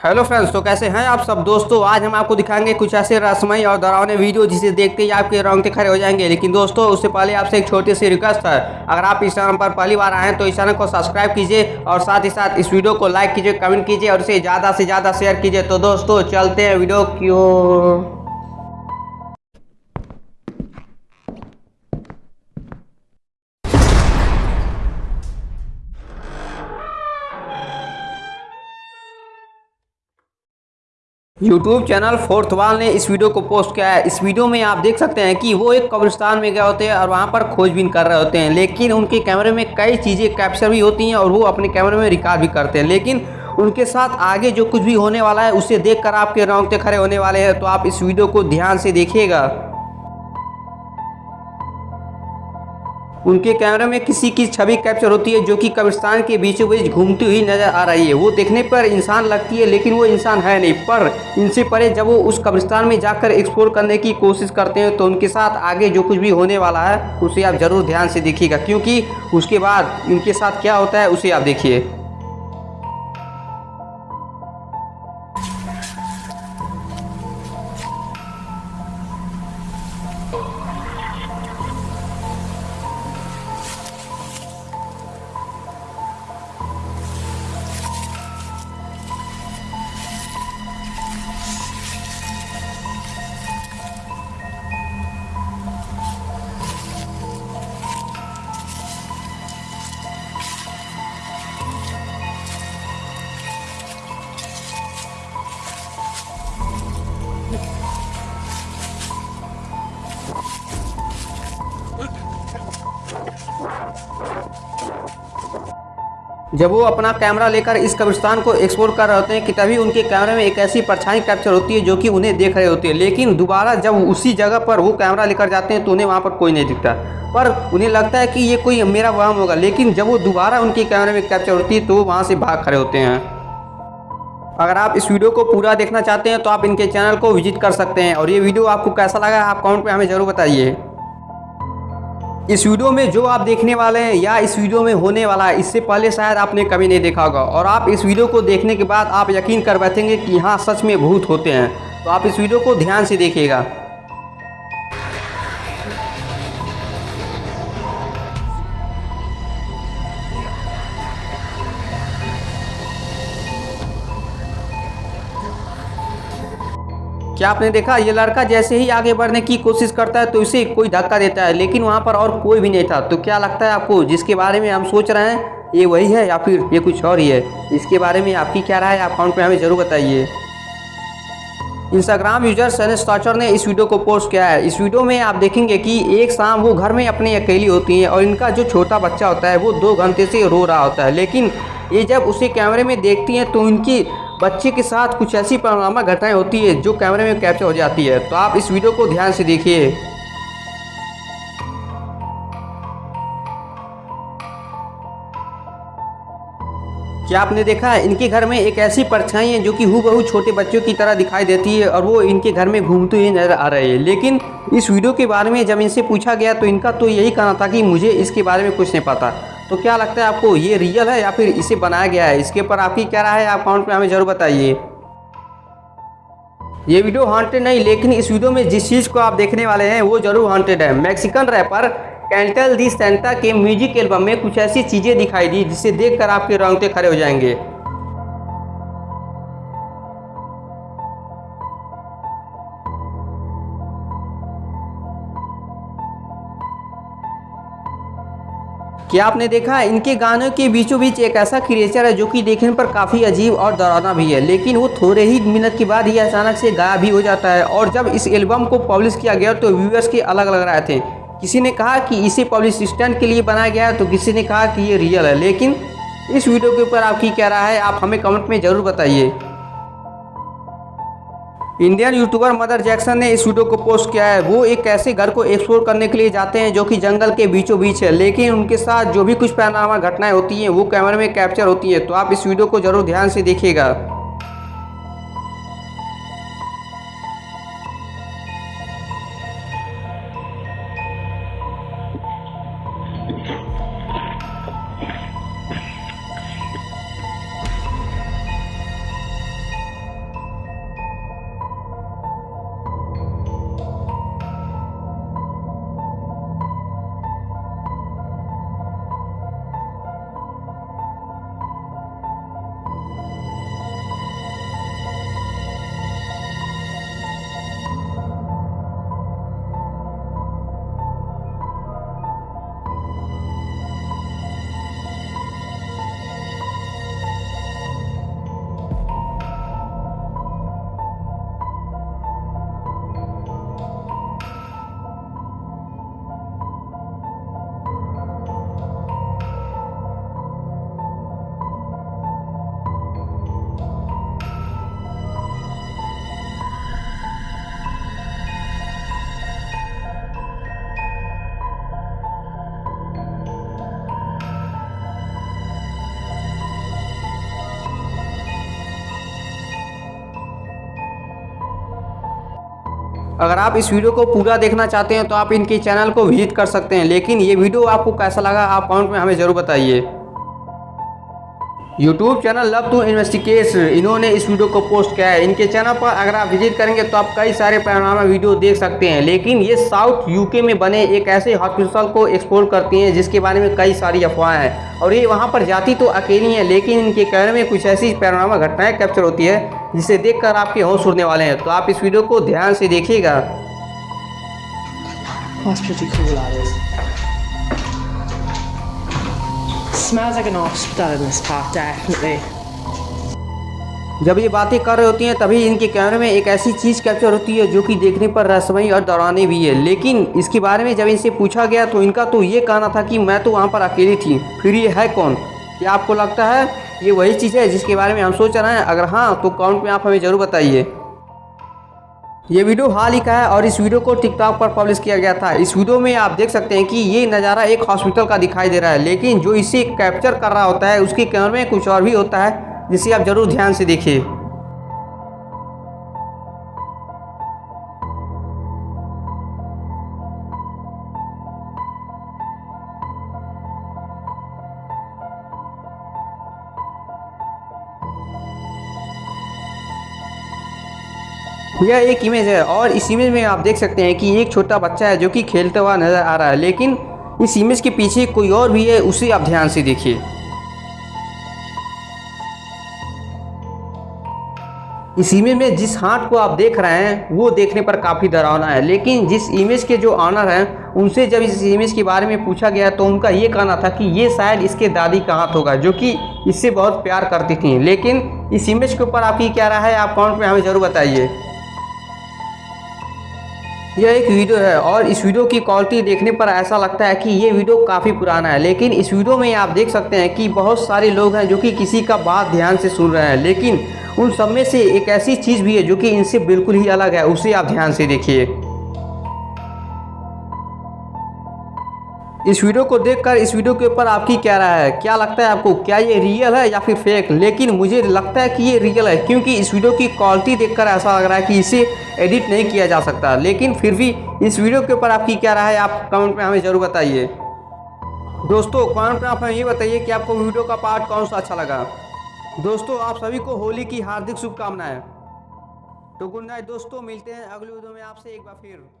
Hello friends तो कैसे हैं आप सब? दोस्तों, आज हम आपको दिखाएँगे कुछ ऐसे रसमई और डरावने वीडियो जिसे देखते ही आपके रोंगटे खड़े हो जाएँगे। लेकिन दोस्तों, उससे पहले आपसे एक छोटी सी रिक्वेस्ट है। अगर आप इस चैनल पर पहली बार आए तो इस चैनल को सब्सक्राइब कीजिए और साथ ही साथ इस वीडियो को लाइक कीजिए कमेंट कीजिए और इसे ज़्यादा से ज़्यादा शेयर कीजिए। तो दोस्तों, चलते हैं वीडियो क्यों यूट्यूब चैनल फोर्थ वाल ने इस वीडियो को पोस्ट किया है। इस वीडियो में आप देख सकते हैं कि वो एक कब्रिस्तान में गए होते हैं और वहाँ पर खोजबीन कर रहे होते हैं। लेकिन उनके कैमरे में कई चीज़ें कैप्चर भी होती हैं और वो अपने कैमरे में रिकॉर्ड भी करते हैं। लेकिन उनके साथ आगे जो कुछ भी होने वाला है, उसे देख आपके रोंगते खड़े होने वाले हैं। तो आप इस वीडियो को ध्यान से देखिएगा। उनके कैमरे में किसी की छवि कैप्चर होती है जो कि कब्रिस्तान के बीचों बीच घूमती हुई नज़र आ रही है। वो देखने पर इंसान लगती है, लेकिन वो इंसान है नहीं। पर इनसे परे जब वो उस कब्रिस्तान में जाकर एक्सप्लोर करने की कोशिश करते हैं तो उनके साथ आगे जो कुछ भी होने वाला है, उसे आप ज़रूर ध्यान से देखिएगा, क्योंकि उसके बाद इनके साथ क्या होता है, उसे आप देखिए। जब वो अपना कैमरा लेकर इस कब्रिस्तान को एक्सप्लोर कर रहे होते हैं कि तभी उनके कैमरे में एक ऐसी परछाई कैप्चर होती है जो कि उन्हें देख रहे होते हैं। लेकिन दोबारा जब उसी जगह पर वो कैमरा लेकर जाते हैं तो उन्हें वहाँ पर कोई नहीं दिखता। पर उन्हें लगता है कि ये कोई मेरा वहम होगा। लेकिन जब वो दोबारा उनके कैमरे में कैप्चर होती है तो वो वहाँ से भाग खड़े होते हैं। अगर आप इस वीडियो को पूरा देखना चाहते हैं तो आप इनके चैनल को विज़िट कर सकते हैं। और ये वीडियो आपको कैसा लगा आप कमेंट में हमें ज़रूर बताइए। इस वीडियो में जो आप देखने वाले हैं या इस वीडियो में होने वाला है, इससे पहले शायद आपने कभी नहीं देखा होगा। और आप इस वीडियो को देखने के बाद आप यकीन कर बैठेंगे कि हाँ सच में भूत होते हैं। तो आप इस वीडियो को ध्यान से देखिएगा। क्या आपने देखा? ये लड़का जैसे ही आगे बढ़ने की कोशिश करता है तो इसे कोई धक्का देता है, लेकिन वहाँ पर और कोई भी नहीं था। तो क्या लगता है आपको, जिसके बारे में हम सोच रहे हैं, ये वही है या फिर ये कुछ और ही है? इसके बारे में आपकी क्या राय है? आप कमेंट में हमें ज़रूर बताइए। इंस्टाग्राम यूज़र सैनिस टाचर ने इस वीडियो को पोस्ट किया है। इस वीडियो में आप देखेंगे कि एक शाम वो घर में अपनी अकेली होती हैं और इनका जो छोटा बच्चा होता है, वो दो घंटे से रो रहा होता है। लेकिन ये जब उसे कैमरे में देखती हैं तो इनकी बच्चे के साथ कुछ ऐसी परिणामा घटनाएँ होती है जो कैमरे में कैप्चर हो जाती है। तो आप इस वीडियो को ध्यान से देखिए। क्या आपने देखा? इनके घर में एक ऐसी परछाई है जो कि हु छोटे बच्चों की तरह दिखाई देती है और वो इनके घर में घूमते हुए नज़र आ रहे हैं। लेकिन इस वीडियो के बारे में जब इनसे पूछा गया तो इनका तो यही कहना था कि मुझे इसके बारे में कुछ नहीं पता। तो क्या लगता है आपको ये रियल है या फिर इसे बनाया गया है? इसके ऊपर आपकी क्या राय है? आप कमेंट में हमें ज़रूर बताइए। ये वीडियो हॉन्टेड नहीं, लेकिन इस वीडियो में जिस चीज़ को आप देखने वाले हैं, वो ज़रूर हॉन्टेड है। Mexican rapper Cartel de Santa के म्यूज़िक एल्बम में कुछ ऐसी चीज़ें दिखाई दी, जिसे देखकर आपके रंगते खड़े हो जाएँगे। क्या आपने देखा? इनके गानों के बीचों बीच एक ऐसा क्रिएचर है जो कि देखने पर काफ़ी अजीब और डरावना भी है, लेकिन वो थोड़े ही मिनट के बाद ही अचानक से गायब भी हो जाता है और जब इस एल्बम को पब्लिश किया गया तो व्यूअर्स के अलग अलग रहे थे। किसी ने कहा कि इसे पब्लिश स्टैंड के लिए बनाया गया है तो किसी ने कहा कि ये रियल है, लेकिन इस वीडियो के ऊपर आपकी क्या रहा है, आप हमें कमेंट में ज़रूर बताइए। इंडियन यूट्यूबर मदर जैक्सन ने इस वीडियो को पोस्ट किया है। वो एक ऐसे घर को एक्सप्लोर करने के लिए जाते हैं जो कि जंगल के बीचों बीच है, लेकिन उनके साथ जो भी कुछ पैनामा घटनाएँ होती हैं, वो कैमरे में कैप्चर होती हैं। तो आप इस वीडियो को ज़रूर ध्यान से देखिएगा। अगर आप इस वीडियो को पूरा देखना चाहते हैं तो आप इनके चैनल को विज़िट कर सकते हैं। लेकिन ये वीडियो आपको कैसा लगा, आप कमेंट में हमें ज़रूर बताइए। YouTube channel love to investigate इन्होंने इस वीडियो को पोस्ट किया है। इनके चैनल पर अगर आप विज़िट करेंगे तो आप कई सारे पैनोरामा वीडियो देख सकते हैं। लेकिन ये साउथ यूके में बने एक ऐसे हॉस्पिटल को एक्सप्लोर करती हैं जिसके बारे में कई सारी अफवाहें हैं। और ये वहाँ पर जाती तो अकेली हैं, लेकिन इनके कैमरे में कुछ ऐसी पैनोरामा घटनाएँ कैप्चर होती है, जिसे देखकर आपके होश उड़ने वाले हैं। तो आप इस वीडियो को ध्यान से देखिएगा। Is. Smells like an hospital in this part, definitely. जब ये बातें कर रही होती हैं तभी इनके कैमरे में एक ऐसी चीज़ कैप्चर होती है जो कि देखने पर रहस्यमयी और डराने भी है। लेकिन इसके बारे में जब इनसे पूछा गया तो इनका तो ये कहना था कि मैं तो वहाँ पर अकेली थी। फिर ये है कौन? क्या आपको लगता है ये वही चीज़ है जिसके बारे में हम सोच रहे हैं? अगर हाँ तो कमेंट में आप हमें ज़रूर बताइए। ये वीडियो हाल ही का है और इस वीडियो को टिकटॉक पर पब्लिश किया गया था। इस वीडियो में आप देख सकते हैं कि ये नज़ारा एक हॉस्पिटल का दिखाई दे रहा है, लेकिन जो इसे कैप्चर कर रहा होता है, उसके कैमरे में कुछ और भी होता है, जिसे आप ज़रूर ध्यान से देखिए। यह एक इमेज है और इस इमेज में आप देख सकते हैं कि एक छोटा बच्चा है जो कि खेलता हुआ नज़र आ रहा है, लेकिन इस इमेज के पीछे कोई और भी है, उसे आप ध्यान से देखिए। इस इमेज में जिस हाथ को आप देख रहे हैं, वो देखने पर काफ़ी डरावना है, लेकिन जिस इमेज के जो ऑनर हैं, उनसे जब इस इमेज के बारे में पूछा गया तो उनका ये कहना था कि ये शायद इसके दादी का हाथ होगा, जो कि इससे बहुत प्यार करती थी। लेकिन इस इमेज के ऊपर आपकी क्या राय है, आप कमेंट में हमें ज़रूर बताइए। यह एक वीडियो है और इस वीडियो की क्वालिटी देखने पर ऐसा लगता है कि ये वीडियो काफ़ी पुराना है। लेकिन इस वीडियो में आप देख सकते हैं कि बहुत सारे लोग हैं जो कि किसी का बात ध्यान से सुन रहे हैं, लेकिन उन सब में से एक ऐसी चीज़ भी है जो कि इनसे बिल्कुल ही अलग है, उसे आप ध्यान से देखिए। इस वीडियो को देखकर, इस वीडियो के ऊपर आपकी क्या राय है? क्या लगता है आपको, क्या ये रियल है या फिर फेक लेकिन मुझे लगता है कि ये रियल है, क्योंकि इस वीडियो की क्वालिटी देखकर ऐसा लग रहा है कि इसे एडिट नहीं किया जा सकता। लेकिन फिर भी इस वीडियो के ऊपर आपकी क्या राय है, आप कमेंट में हमें ज़रूर बताइए। दोस्तों कमेंट में आप हमें ये बताइए कि आपको वीडियो का पार्ट कौन सा अच्छा लगा। दोस्तों, आप सभी को होली की हार्दिक शुभकामनाएँ। तो गुड नाइट दोस्तों, मिलते हैं अगले वीडियो में आपसे एक बार फिर।